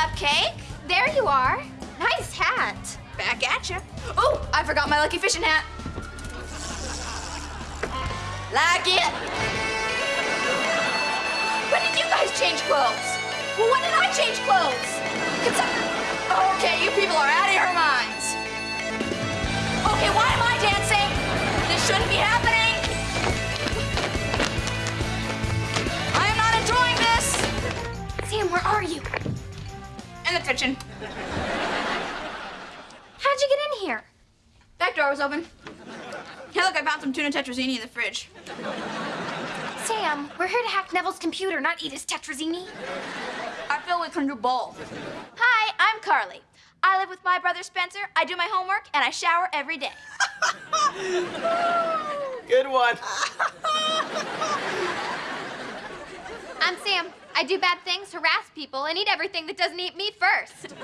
have cake? There you are. Nice hat. Back at you. Oh, I forgot my lucky fishing hat. Like it. When did you guys change clothes? Well, when did I change clothes? Okay, you people are out of your minds. Okay, why am I dancing? This shouldn't be happening. In the kitchen. How'd you get in here? Back door was open. Hey, look, I found some tuna tetrazzini in the fridge. Sam, we're here to hack Nevel's computer, not eat his tetrazzini. I feel we can do both. Hi, I'm Carly. I live with my brother Spencer. I do my homework and I shower every day. Good one. I'm Sam. I do bad things, harass people, and eat everything that doesn't eat me first.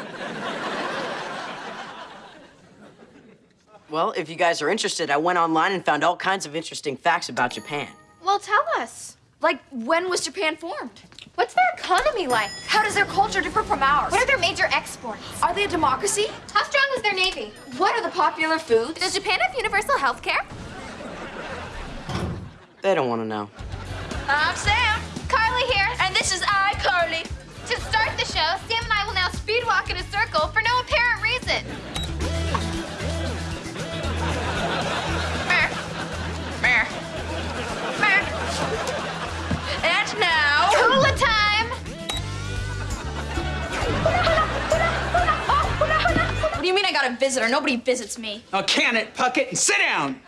Well, if you guys are interested, I went online and found all kinds of interesting facts about Japan. Well, tell us. Like, when was Japan formed? What's their economy like? How does their culture differ from ours? What are their major exports? Are they a democracy? How strong is their navy? What are the popular foods? Does Japan have universal health care? They don't want to know. I'm Sam. Carly here. And this is I, Carly. To start the show, Sam and I will now speed walk in a circle for no apparent reason. Meh. Meh. Meh. And now... Hula time! What do you mean I got a visitor? Nobody visits me. Now can it, Puckett, and sit down.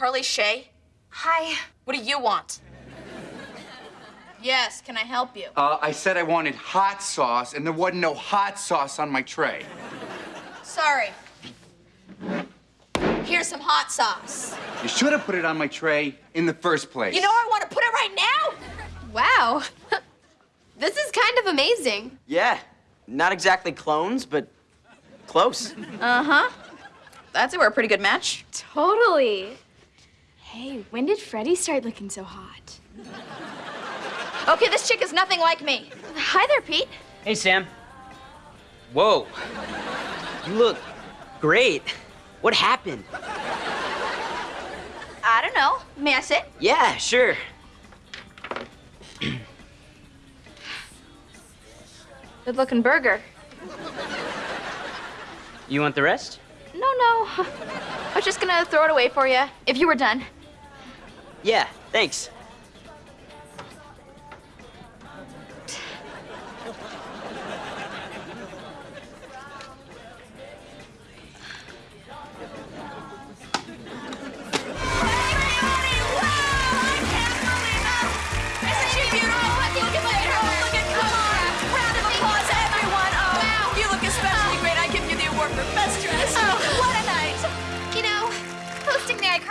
Carly Shay, Hi. what do you want? Yes, can I help you? Uh, I said I wanted hot sauce, and there wasn't no hot sauce on my tray. Sorry. Here's some hot sauce. You should have put it on my tray in the first place. You know where I want to put it right now? Wow. this is kind of amazing. Yeah, not exactly clones, but close. Uh-huh. That's we're a pretty good match. Totally. Hey, when did Freddie start looking so hot? Okay, this chick is nothing like me. Hi there, Pete. Hey, Sam. Whoa. You look great. What happened? I don't know. May I sit? Yeah, sure. Good looking burger. You want the rest? No, no. I was just gonna throw it away for you if you were done. Yeah, thanks.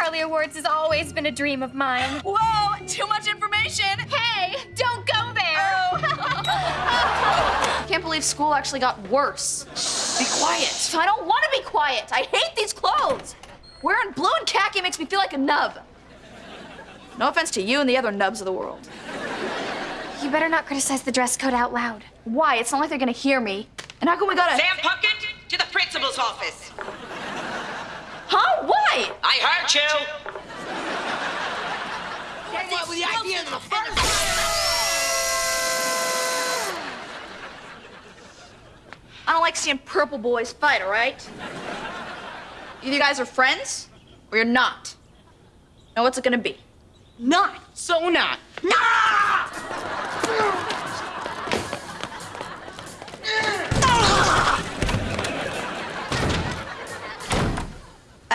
Hosting the Awards has always been a dream of mine. Whoa, too much information. Hey, don't go there! Oh. Can't believe school actually got worse. Be quiet. I don't want to be quiet. I hate these clothes. Wearing blue and khaki makes me feel like a nub. No offense to you and the other nubs of the world. You better not criticize the dress code out loud. Why? It's not like they're gonna hear me. And how come we gotta... Sam Puckett, to the principal's office. I heard you. What was the idea in the first I don't like seeing purple boys fight, all right? Either you guys are friends or you're not. Now, what's it gonna be? Not so not. not.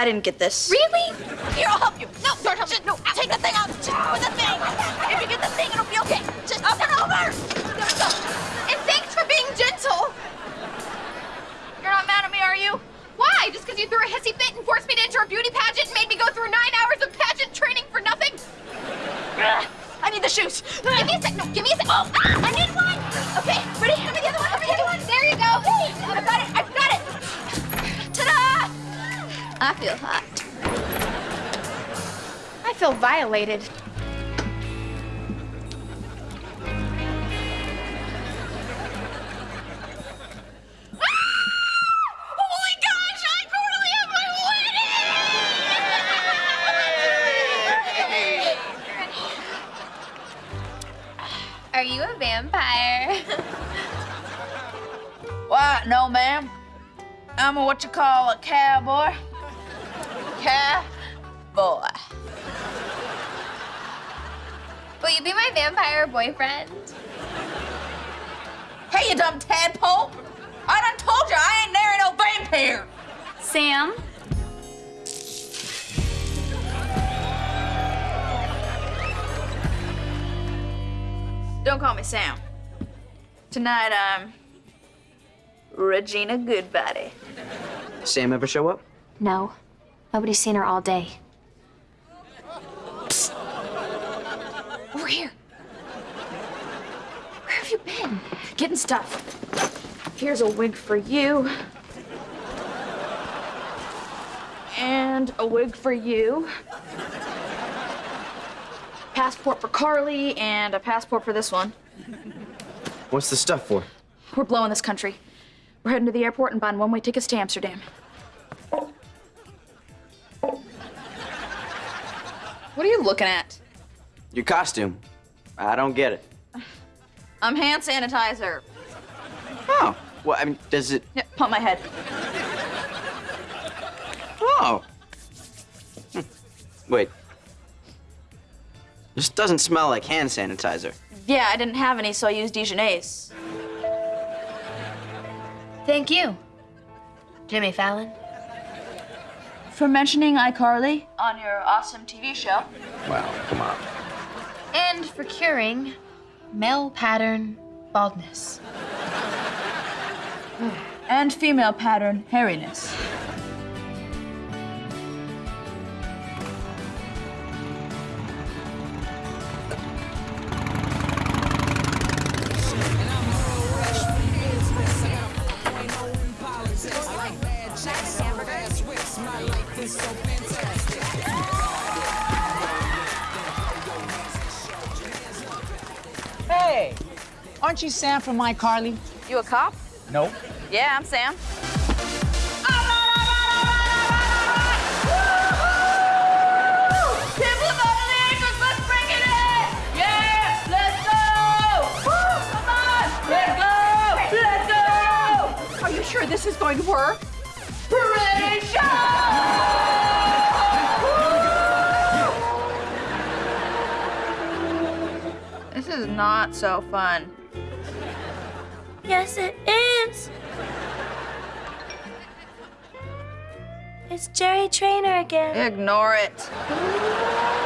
I didn't get this. Really? Here, I'll help you. No, don't help me. No, take the thing out. With the thing. If you get the thing, it'll be okay. Just up and over. There we go. And thanks for being gentle. You're not mad at me, are you? Why? Just because you threw a hissy fit and forced me to enter a beauty pageant and made me go through nine hours of pageant training for nothing? Ugh, I need the shoes. Give me a sec. No, give me a sec. Oh, ah, I need one. Okay, ready? Give me the other one. Give me the other one. There you go. I've got it. I've got it. I feel hot. I feel violated. Ah! Oh my wedding! Are you a vampire? Why, no, ma'am. I'm a what you call a. Cowboy. My vampire boyfriend? Hey, you dumb tadpole! I done told you I ain't marrying no vampire! Sam, Don't call me Sam. Tonight I'm Regina Goodbody. Sam ever show up? No. Nobody's seen her all day. over here. Where have you been? Getting stuff. Here's a wig for you. And a wig for you. Passport for Carly and a passport for this one. What's the stuff for? We're blowing this country. We're heading to the airport and buying one-way tickets to Amsterdam. What are you looking at? Your costume. I don't get it. I'm hand sanitizer. Oh. Well, I mean, does it. Yeah, pump my head. Oh. Hmm. Wait. This doesn't smell like hand sanitizer. Yeah, I didn't have any, so I used Dijonnaise. Thank you, Jimmy Fallon. For mentioning iCarly on your awesome TV show. Wow, come on. And for curing male pattern baldness. And female pattern hairiness. Hey, aren't you Sam from iCarly? You a cop? Nope. Yeah, I'm Sam. Are you sure this is going to work? This is not so fun. Yes, it is. It's Jerry Trainer again. Ignore it.